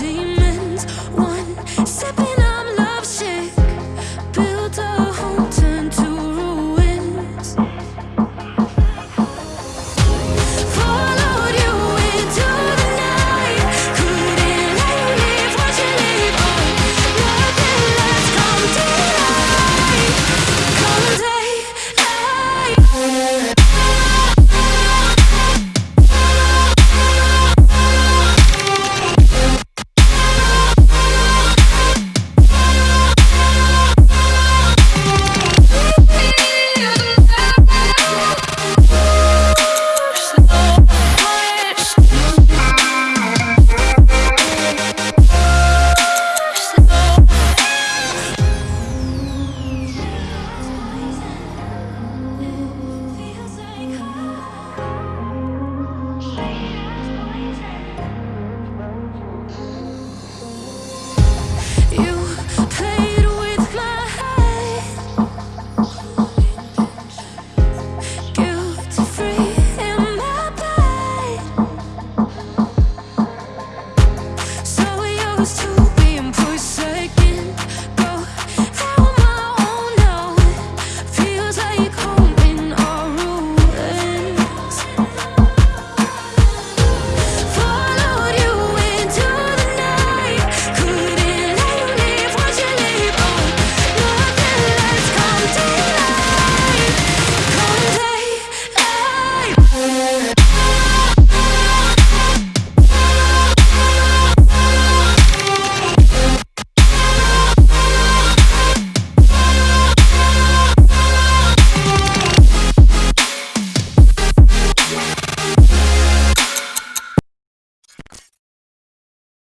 demons. One sipping, I'm lovesick. Built a like home.